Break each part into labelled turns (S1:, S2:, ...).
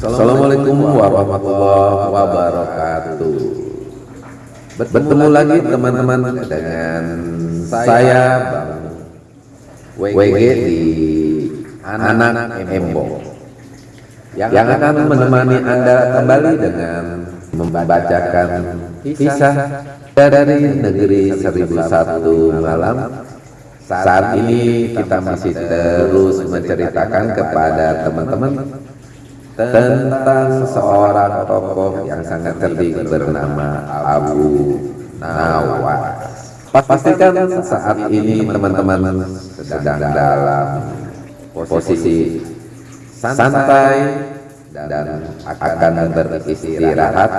S1: Assalamualaikum warahmatullahi wabarakatuh. Bertemu lagi teman-teman dengan saya WG di Anak Embo yang akan menemani Anda kembali dengan membacakan kisah dari negeri seribu satu malam. Saat ini kita masih terus menceritakan kepada teman-teman tentang seorang tokoh yang sangat cerdik bernama Abu Nawas. Pastikan saat ini teman-teman sedang dalam posisi santai dan akan beristirahat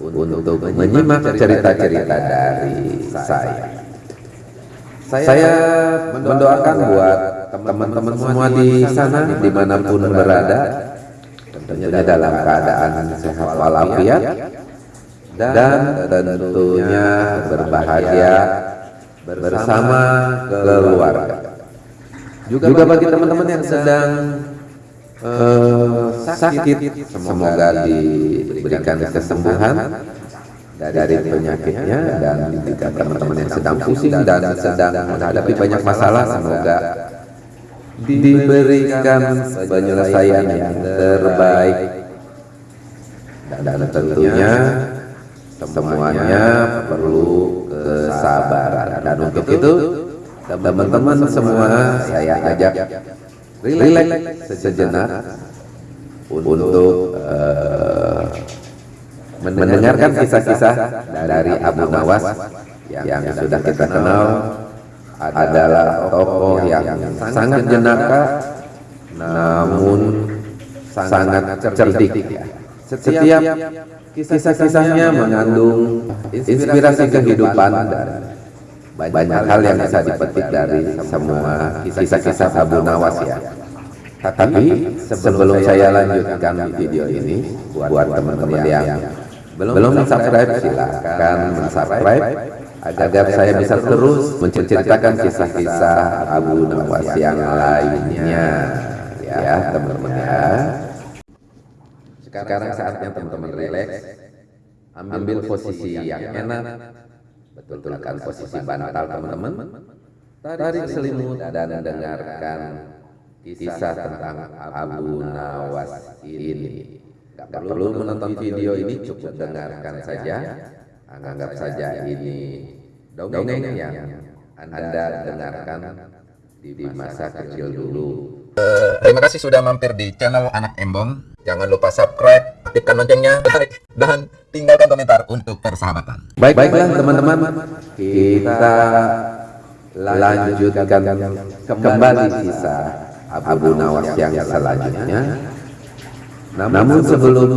S1: untuk menyimak cerita-cerita dari saya. Saya mendoakan buat teman-teman semua di sana di mana pun berada tentunya dalam keadaan sehat walafiat dan tentunya berbahagia bersama keluarga. Juga bagi teman-teman yang sedang uh, sakit, semoga diberikan kesembuhan dari penyakitnya dan jika teman-teman yang sedang pusing dan sedang menghadapi banyak masalah semoga diberikan penyelesaian yang terbaik. Dan tentunya semuanya perlu kesabaran. Dan untuk itu teman-teman semua saya ajak rileks sejenak untuk uh, mendengarkan kisah-kisah dari Abu Nawas yang sudah kita kenal adalah tokoh yang sangat jenaka namun sangat cerdik. Setiap kisah-kisahnya mengandung inspirasi kehidupan dan banyak hal yang bisa dipetik dari semua kisah-kisah Abu Nawas ya. Tapi sebelum saya lanjutkan video ini buat teman-teman yang belum subscribe silahkan subscribe agar saya bisa terus menceritakan kisah-kisah Abu Nawas yang lainnya. Ya teman-teman ya. Sekarang saatnya teman-teman relax ambil posisi yang enak. Betulkan posisi bantal teman-teman. Tarik selimut dan dengarkan kisah tentang Abu Nawas ini. Gak perlu menonton video ini cukup dengarkan saja. Anggap saja ini dongeng yang anda dengarkan di masa kecil dulu.
S2: terima kasih sudah mampir di channel anak embong. Jangan lupa subscribe aktifkan loncengnya like dan tinggalkan komentar untuk persahabatan.
S1: Baik baiklah teman-teman kita lanjutkan kembali kisah Abu Nawas yang selanjutnya. Namun sebelum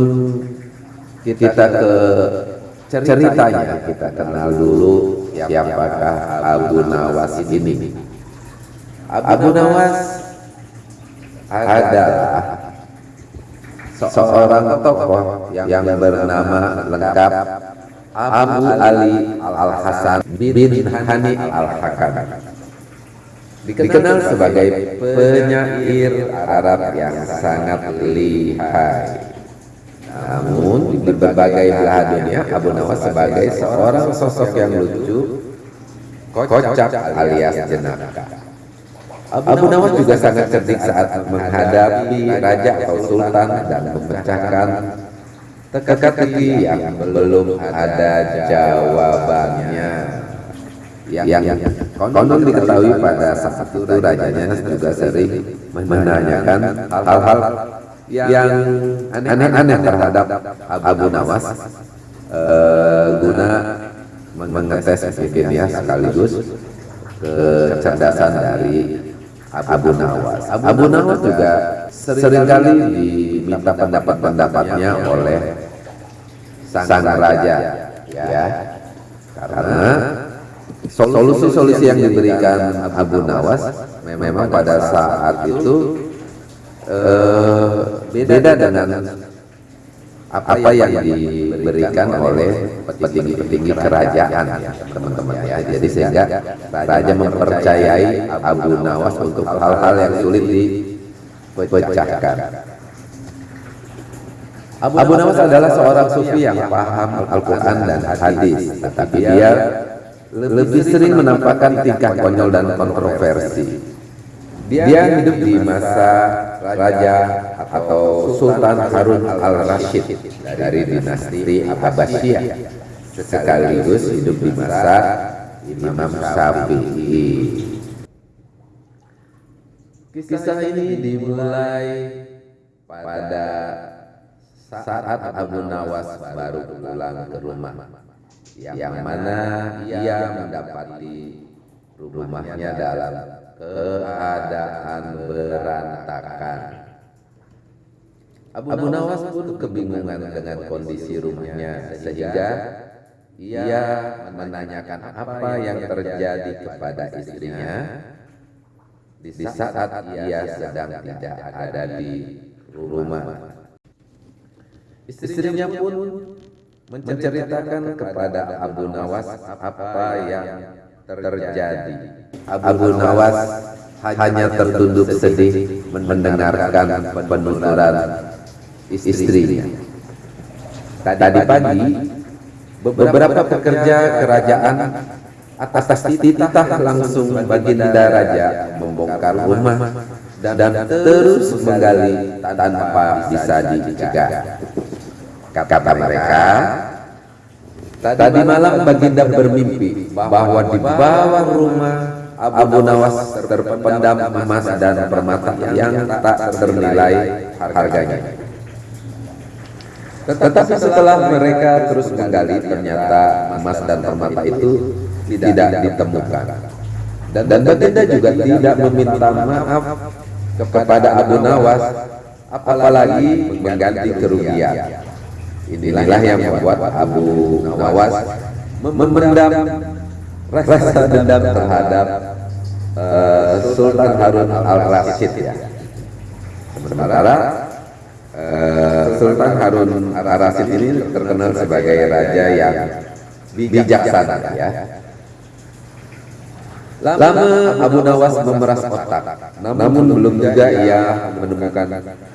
S1: kita ke ceritanya, kita kenal dulu siapakah Abu Nawas ini. Abu Nawas adalah seorang tokoh yang bernama lengkap Abu Ali Al-Hasan bin Hani Al-Hakam dikenal sebagai penyair Arab yang sangat lihai. Namun di berbagai belahan dunia Abu Nawas sebagai seorang sosok yang lucu, kocak alias jenaka. Abu Nawas juga sangat cerdik saat menghadapi raja atau sultan dan memecahkan teka-teki yang belum ada jawabannya yang, yang konon diketahui pada saat itu rajanya juga sering menanyakan hal-hal yang aneh-aneh terhadap Abu Nawas uh, guna mengetes ya sekaligus kecerdasan dari Abu Nawas. Abu Nawas juga sering kali diminta pendapat-pendapatnya oleh sang raja ya karena solusi-solusi yang diberikan Abu Nawas memang pada saat itu uh, beda dengan apa yang diberikan oleh petinggi-petinggi kerajaan teman-teman. ya jadi sehingga raja mempercayai Abu Nawas untuk hal-hal yang sulit dipecahkan. Abu Nawas adalah seorang sufi yang paham Al-Quran dan hadis, tetapi dia lebih sering menampakkan tingkah konyol dan kontroversi. Dia hidup di masa Raja atau Sultan Harun al-Rashid dari dinasti Abbasiyah, sekaligus hidup di masa Imam Syafi'i. Kisah ini dimulai pada saat Abu Nawas baru pulang ke rumah, yang mana ia mendapati rumahnya dalam keadaan berantakan. Abu Nawas pun kebingungan dengan kondisi rumahnya sehingga ia menanyakan apa yang terjadi kepada istrinya di saat ia sedang tidak ada di rumah. Istrinya pun menceritakan kepada Abu Nawas apa yang terjadi. Abu Nawas hanya tertunduk sedih mendengarkan penuturan istrinya. Tadi pagi, beberapa pekerja kerajaan atas titah langsung baginda raja membongkar rumah dan terus menggali tanpa bisa dicegah. Kata mereka, tadi malam baginda bermimpi bahwa di bawah rumah Abu Nawas terpendam emas dan permata yang tak ternilai harganya. Tetapi setelah mereka terus menggali, ternyata emas dan permata itu tidak ditemukan. Dan baginda juga tidak meminta maaf kepada Abu Nawas, apalagi mengganti kerugian. Inilah yang membuat Abu Nawas memendam rasa dendam terhadap uh, Sultan Harun al-Rashid ya. Sementara uh, Sultan Harun al-Rashid ini terkenal sebagai raja yang bijaksana ya. Lama Abu Nawas memeras otak, namun belum juga ia menemukan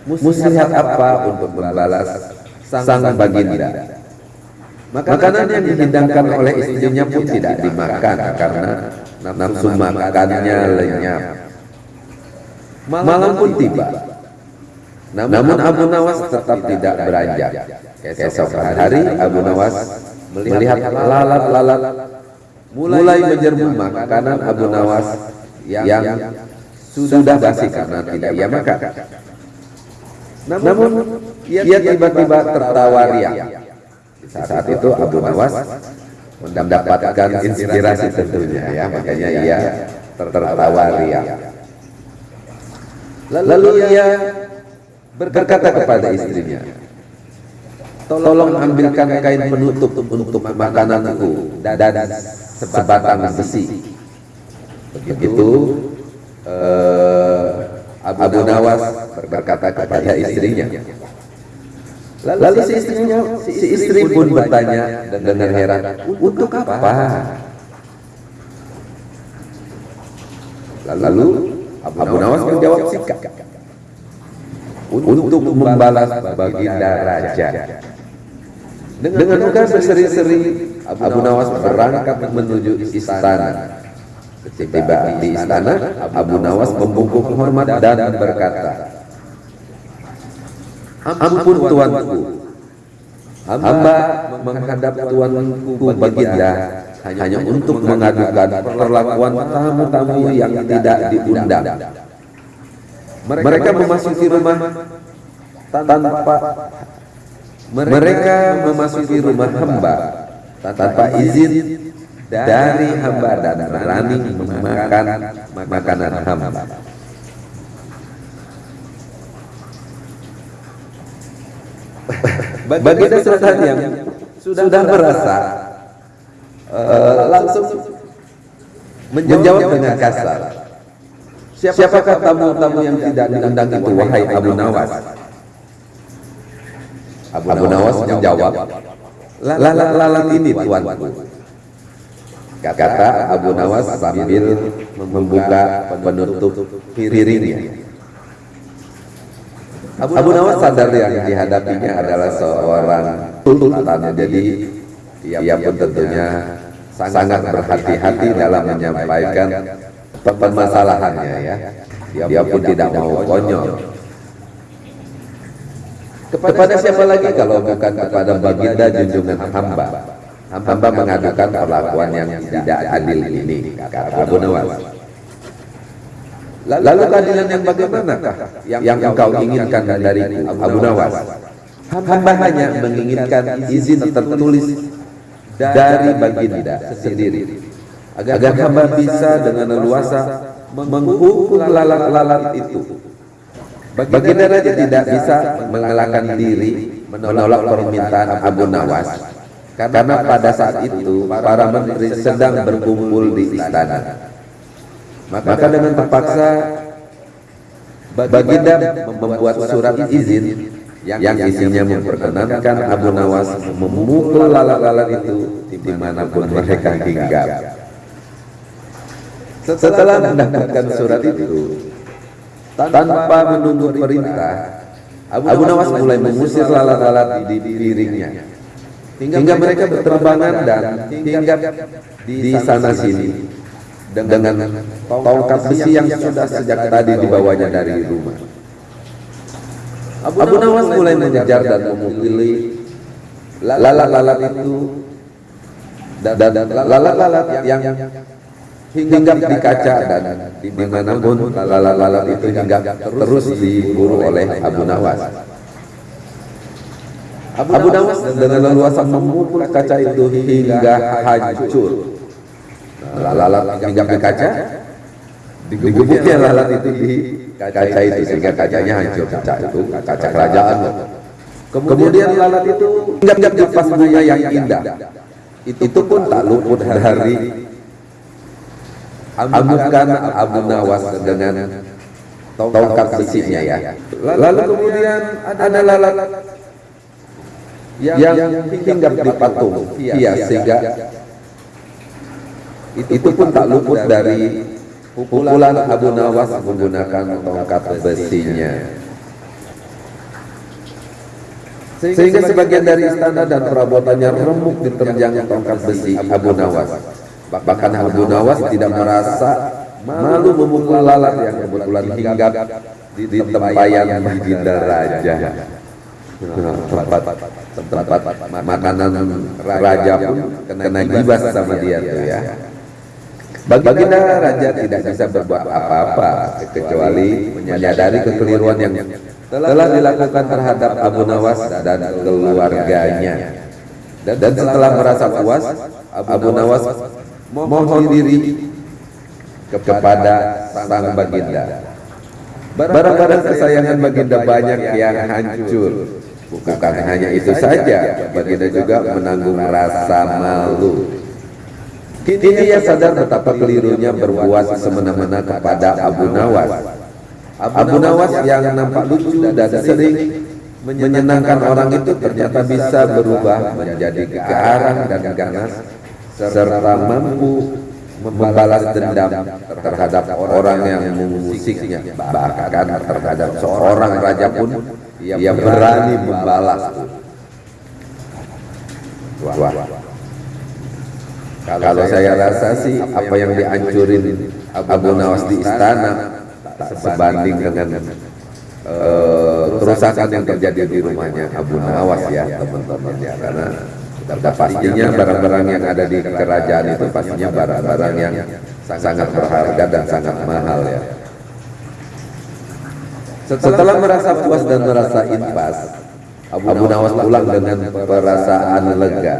S1: muslihat apa untuk membalas sang baginda. Makanan yang dihidangkan oleh istrinya pun tidak dimakan karena nafsu makannya lenyap. Malam pun tiba. Namun Abu Nawas tetap tidak beranjak. Keesokan hari Abu Nawas melihat lalat-lalat mulai menyerbu makanan Abu Nawas yang sudah basi karena tidak ia makan. Namun ia tiba-tiba tertawa riang. Saat itu Abu Nawas mendapatkan inspirasi tentunya ya, makanya ia tertawa riang. Lalu ia berkata kepada istrinya, Tolong ambilkan kain penutup untuk makananku dan sebatang besi. Begitu uh, Abu Nawas berkata kepada istrinya. Lalu si istrinya, si istri pun bertanya dengan heran, untuk apa? Lalu Abu Nawas menjawab sikap, untuk membalas baginda raja. Dengan muka berseri-seri, Abu Nawas berangkat menuju istana. Tiba di istana, Abu Nawas membungkuk hormat dan berkata, Ampun tuanku, hamba menghadap tuanku baginda hanya untuk mengadukan perlakuan tamu-tamu yang tidak diundang. Mereka memasuki rumah tanpa mereka memasuki rumah hamba tanpa izin dari hamba dan berani memakan makanan hamba. Baginda Sultan yang sudah merasa uh, langsung menjawab dengan kasar. Siapakah tamu-tamu yang tidak diundang itu wahai Abu Nawas? Abu, Abu Nawas menjawab, lalat-lalat ini tuanku. Kata Abu Nawas sambil membuka penutup piringnya. Abu Nawas sadar yang dihadapinya adalah seorang sultan, jadi ia pun tentunya sangat berhati-hati dalam menyampaikan permasalahannya ya. Dia pun tidak mau konyol. Kepada siapa lagi kalau bukan kepada baginda junjungan hamba? Hamba mengadukan perlakuan yang tidak adil ini, kata Abu Nawas. Lalu keadilan yang bagaimanakah? Yang engkau inginkan dariku, Abu Nawas? Hamba hanya menginginkan izin tertulis dari baginda sendiri. agar hamba bisa dengan leluasa menghukum lalat-lalat itu. Baginda Raja tidak bisa mengalahkan diri menolak permintaan Abu Nawas. Karena pada saat itu para menteri sedang berkumpul di istana. Maka dengan terpaksa Baginda membuat surat izin yang isinya memperkenankan Abu Nawas memukul lalat-lalat itu di mana pun mereka hinggap. Setelah mendapatkan surat itu, tanpa menunggu perintah, Abu Nawas mulai mengusir lalat-lalat di piringnya. Hingga mereka berterbangan dan hinggap di sana sini dengan tongkat besi yang sudah sejak tadi dibawanya dari rumah. Abu Nawas mulai mengejar dan memukuli lalat-lalat itu dan lalat-lalat yang hinggap di kaca dan di mana pun lalat-lalat itu hinggap terus diburu oleh Abu Nawas. Abu Nawas dengan leluasa memukul kaca itu hingga hancur. Lalat hinggap di kaca, digebuknya lalat itu di kaca itu sehingga kacanya hancur. Kaca itu kaca kerajaan. Kemudian lalat itu hinggap di bunga yang indah. Itu pun tak luput dari amukan Abu Nawas dengan tongkat besinya ya. Lalu kemudian ada lalat yang hinggap di patung iya sehingga itu pun tak luput dari pukulan Abu Nawas menggunakan tongkat besinya. Sehingga sebagian dari istana dan perabotannya remuk diterjang tongkat besi Abu Nawas. Bahkan Abu Nawas tidak merasa malu memukul lalat yang kebetulan hinggap di tempayan baginda raja. Tempat, tempat makanan raja pun kena gibas sama dia tuh ya. Baginda raja tidak bisa berbuat apa-apa kecuali menyadari kekeliruan yang telah dilakukan terhadap Abu Nawas dan keluarganya. Dan setelah merasa puas, Abu Nawas mohon diri kepada sang baginda. Barang-barang kesayangan baginda banyak yang hancur. Bukan hanya itu saja, baginda juga menanggung rasa malu. Kini ia sadar betapa kelirunya berbuat semena-mena kepada Abu Nawas. Abu Nawas yang nampak lucu dan sering menyenangkan orang itu ternyata bisa berubah menjadi garang dan ganas serta mampu membalas dendam terhadap orang yang mengusiknya. Bahkan terhadap seorang raja pun ia berani membalas wah kalau saya rasa sih apa yang dihancurin Abu Nawas di istana tak sebanding dengan uh, kerusakan yang terjadi di rumahnya Abu Nawas ya teman-teman ya karena sudah pastinya barang-barang yang ada di kerajaan itu pastinya barang-barang yang sangat berharga dan sangat mahal ya. Setelah merasa puas dan merasa impas, Abu Nawas pulang dengan perasaan lega.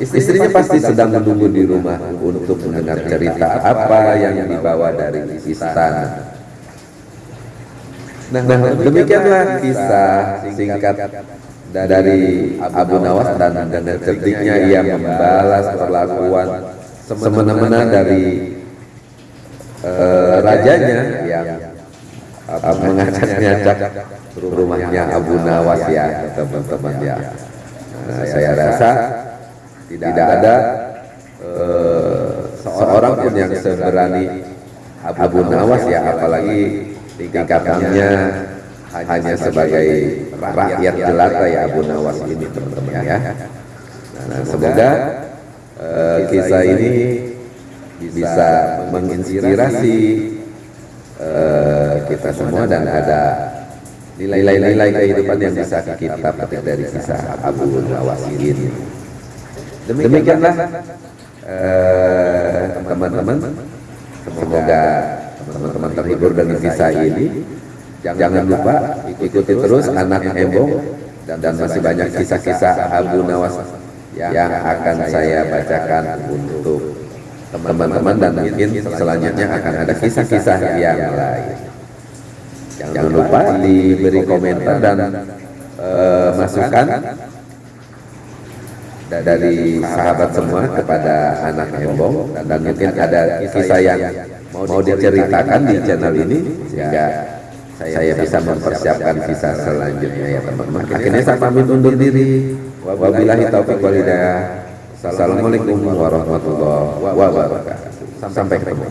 S1: Istrinya pasti sedang menunggu di rumah untuk mendengar cerita apa yang dibawa dari istana. Nah, demikianlah kisah singkat dari Abu Nawas dan dengan cerdiknya ia membalas perlakuan semena-mena dari uh, rajanya yang uh, mengacak-ngacak rumahnya Abu Nawas ya teman-teman ya. Nah, saya rasa tidak ada uh, seorang pun yang seberani Abu Nawas ya apalagi tingkatannya hanya sebagai rakyat jelata ya Abu Nawas ini teman-teman ya. Nah, semoga eh, kisah ini bisa menginspirasi eh, kita semua dan ada nilai-nilai kehidupan yang bisa kita petik dari kisah Abu Nawas ini. Demikianlah eh, teman-teman. Semoga teman-teman terhibur dengan kisah ini. Jangan lupa ikuti terus anak Embong dan, dan masih banyak kisah-kisah Abu Nawas yang akan saya bacakan untuk teman-teman dan mungkin selanjutnya akan ada kisah-kisah yang lain. Jangan lupa diberi komentar dan eh, masukan dari sahabat semua kepada anak Embong dan, mungkin ada kisah yang mau diceritakan di channel ini sehingga saya bisa mempersiapkan kisah selanjutnya ya teman-teman. Akhirnya saya pamit undur diri. Wabillahi taufiq wal hidayah. Assalamualaikum warahmatullahi wabarakatuh. Sampai ketemu.